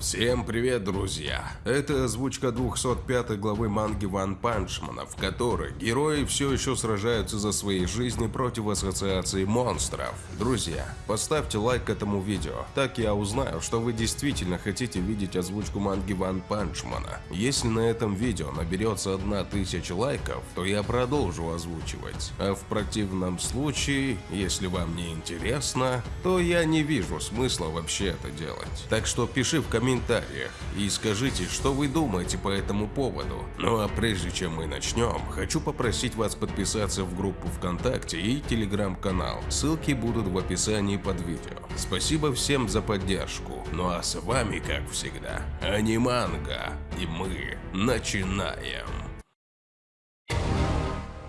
Всем привет, друзья! Это озвучка 205 главы манги Ван Панчмана, в которой герои все еще сражаются за свои жизни против ассоциации монстров. Друзья, поставьте лайк этому видео, так я узнаю, что вы действительно хотите видеть озвучку манги Ван Панчмана. Если на этом видео наберется 1000 лайков, то я продолжу озвучивать. А в противном случае, если вам не интересно, то я не вижу смысла вообще это делать. Так что пиши в комментариях, комментариях и скажите, что вы думаете по этому поводу. Ну а прежде чем мы начнем, хочу попросить вас подписаться в группу ВКонтакте и Телеграм-канал. Ссылки будут в описании под видео. Спасибо всем за поддержку. Ну а с вами, как всегда, Аниманга. И мы начинаем.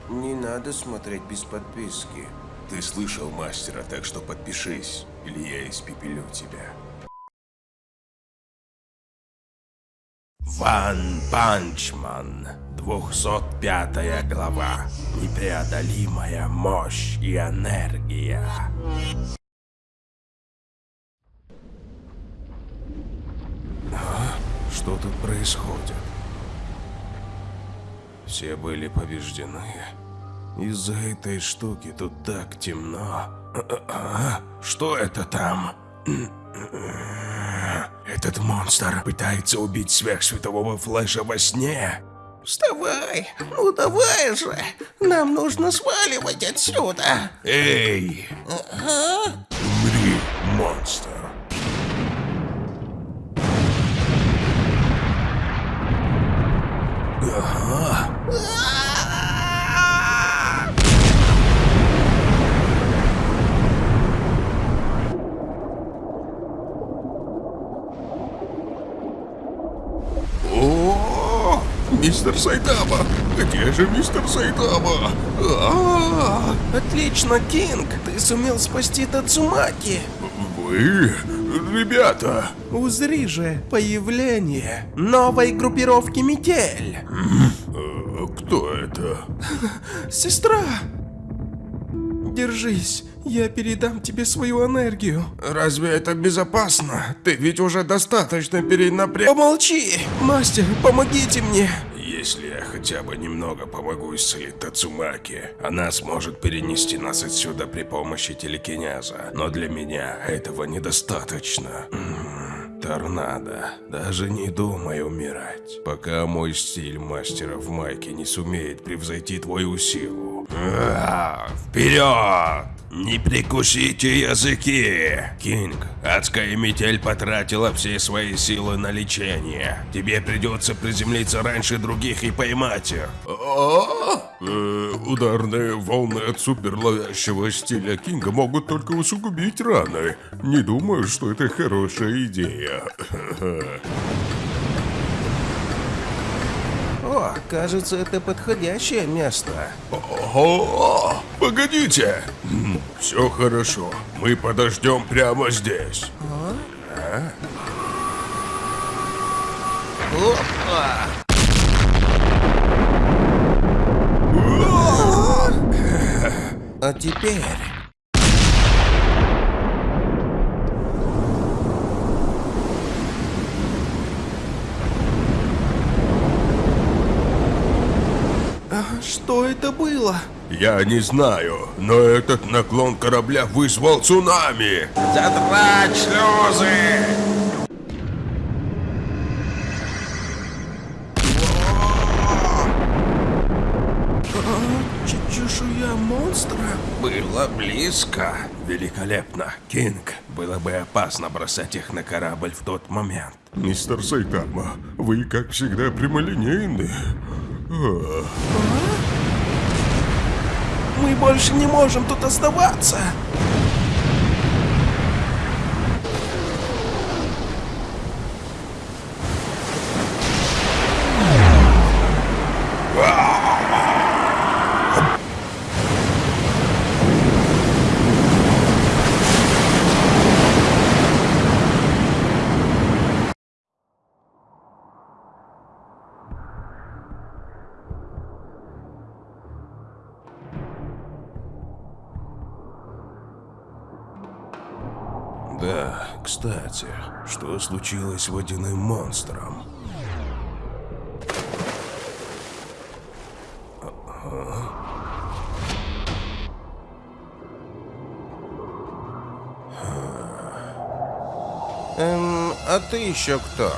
Не надо смотреть без подписки. Ты слышал мастера, так что подпишись, или я испепелю тебя. Ван Панчман, 205 глава. Непреодолимая мощь и энергия. А? Что тут происходит? Все были побеждены. Из-за этой штуки тут так темно. Что это там? Этот монстр пытается убить сверхсветового флэша во сне. Вставай! Ну давай же! Нам нужно сваливать отсюда! Эй! Ага. Умри, монстр! Ага. О, мистер Сайтама! Где же мистер Сайтама? А, Отлично, Кинг! Ты сумел спасти Тацумаки! Вы, ребята, Узри же появление новой группировки Метель! э, кто это? Сестра! Держись, я передам тебе свою энергию. Разве это безопасно? Ты ведь уже достаточно перенапряг... Помолчи! Мастер, помогите мне! Хотя бы немного помогу исцелить Тацумаки, она сможет перенести нас отсюда при помощи телекинеза. Но для меня этого недостаточно. М, Торнадо, даже не думай умирать, пока мой стиль мастера в майке не сумеет превзойти твою силу. Вперед! Не прикусите языки! Кинг, адская метель потратила все свои силы на лечение. Тебе придется приземлиться раньше других и поймать их. Э, ударные волны от суперловящего стиля Кинга могут только усугубить раны. Не думаю, что это хорошая идея. О, кажется, это подходящее место. О, погодите! Все хорошо. Мы подождем прямо здесь. Опа! А теперь... А, Что это было? Я не знаю, но этот наклон корабля вызвал цунами. Затрать шлюзы! Монстра? Было близко. Великолепно, Кинг. Было бы опасно бросать их на корабль в тот момент. Мистер Сайтама, вы, как всегда, прямолинейны. А, Мы больше не можем тут оставаться. Кстати, что случилось с водяным монстром? Эм, а ты еще кто?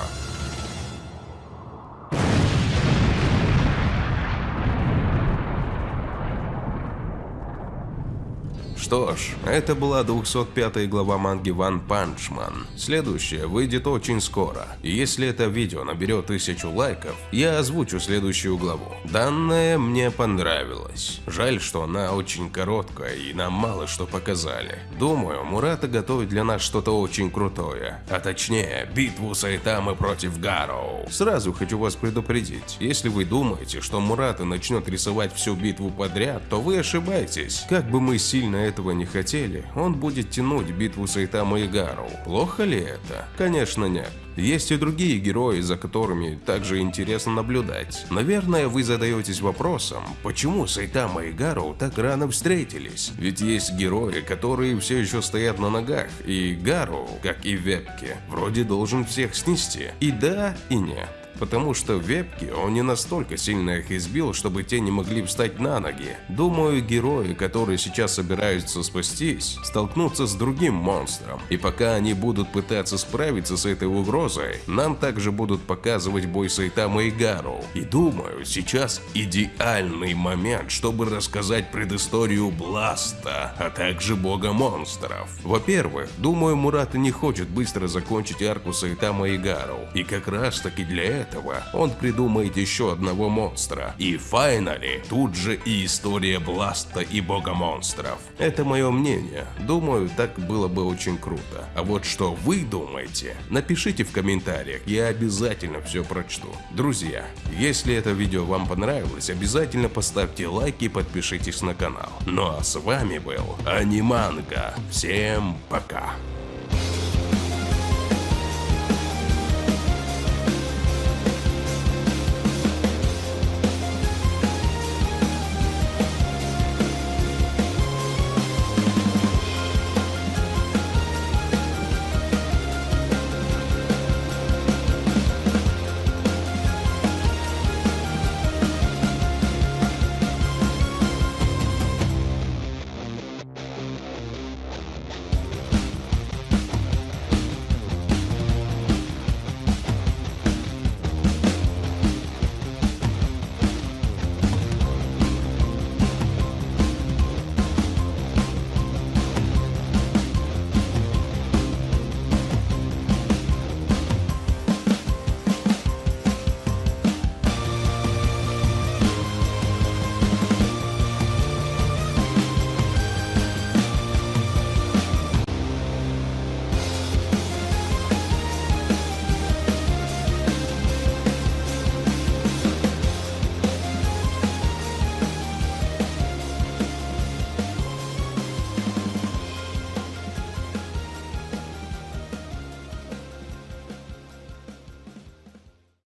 Что ж, это была 205 глава манги One Punch Man. Следующая выйдет очень скоро. Если это видео наберет тысячу лайков, я озвучу следующую главу. Данная мне понравилась. Жаль, что она очень короткая и нам мало что показали. Думаю, Мурата готовит для нас что-то очень крутое. А точнее, битву Сайтамы против Гароу. Сразу хочу вас предупредить, если вы думаете, что Мурата начнет рисовать всю битву подряд, то вы ошибаетесь. Как бы мы сильно этого не хотели, он будет тянуть битву Сайтама и Гару. Плохо ли это? Конечно нет. Есть и другие герои, за которыми также интересно наблюдать. Наверное, вы задаетесь вопросом, почему Сайтама и Гару так рано встретились? Ведь есть герои, которые все еще стоят на ногах, и Гару, как и Вепки, вроде должен всех снести. И да, и нет потому что в вебке он не настолько сильно их избил, чтобы те не могли встать на ноги. Думаю, герои, которые сейчас собираются спастись, столкнутся с другим монстром, и пока они будут пытаться справиться с этой угрозой, нам также будут показывать бой Сайтама и Гару. И думаю, сейчас идеальный момент, чтобы рассказать предысторию Бласта, а также бога монстров. Во-первых, думаю, Мурата не хочет быстро закончить арку Сайтама и Гару, и как раз таки для этого этого он придумает еще одного монстра. И файнали, тут же и история Бласта и бога монстров. Это мое мнение. Думаю, так было бы очень круто. А вот что вы думаете, напишите в комментариях, я обязательно все прочту. Друзья, если это видео вам понравилось, обязательно поставьте лайк и подпишитесь на канал. Ну а с вами был Аниманга. Всем пока.